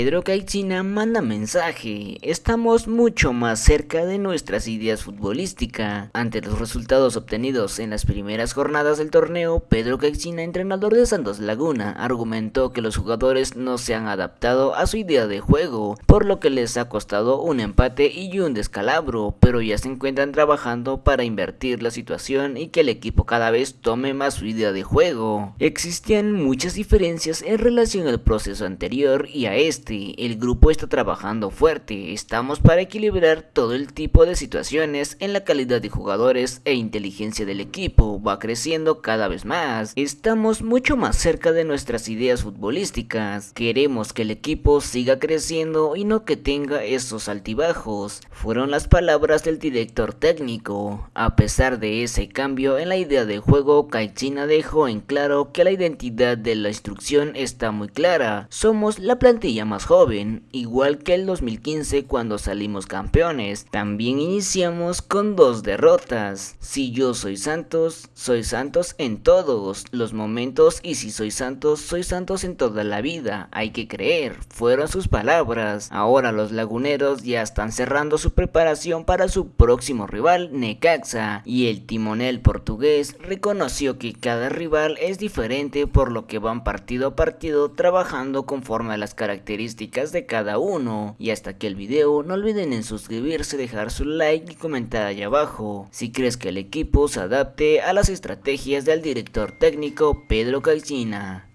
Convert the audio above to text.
Pedro Caixina manda mensaje, estamos mucho más cerca de nuestras ideas futbolísticas. Ante los resultados obtenidos en las primeras jornadas del torneo, Pedro Caixina, entrenador de Santos Laguna, argumentó que los jugadores no se han adaptado a su idea de juego, por lo que les ha costado un empate y un descalabro, pero ya se encuentran trabajando para invertir la situación y que el equipo cada vez tome más su idea de juego. Existían muchas diferencias en relación al proceso anterior y a este, el grupo está trabajando fuerte, estamos para equilibrar todo el tipo de situaciones en la calidad de jugadores e inteligencia del equipo, va creciendo cada vez más, estamos mucho más cerca de nuestras ideas futbolísticas, queremos que el equipo siga creciendo y no que tenga esos altibajos, fueron las palabras del director técnico, a pesar de ese cambio en la idea de juego, Kaichina dejó en claro que la identidad de la instrucción está muy clara, somos la plantilla más joven, igual que el 2015 cuando salimos campeones. También iniciamos con dos derrotas. Si yo soy Santos, soy Santos en todos los momentos y si soy Santos, soy Santos en toda la vida. Hay que creer, fueron sus palabras. Ahora los laguneros ya están cerrando su preparación para su próximo rival, Necaxa, y el timonel portugués reconoció que cada rival es diferente por lo que van partido a partido trabajando conforme a las características de cada uno. Y hasta aquí el video, no olviden en suscribirse, dejar su like y comentar allá abajo si crees que el equipo se adapte a las estrategias del director técnico Pedro Caixina.